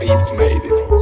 beats made it.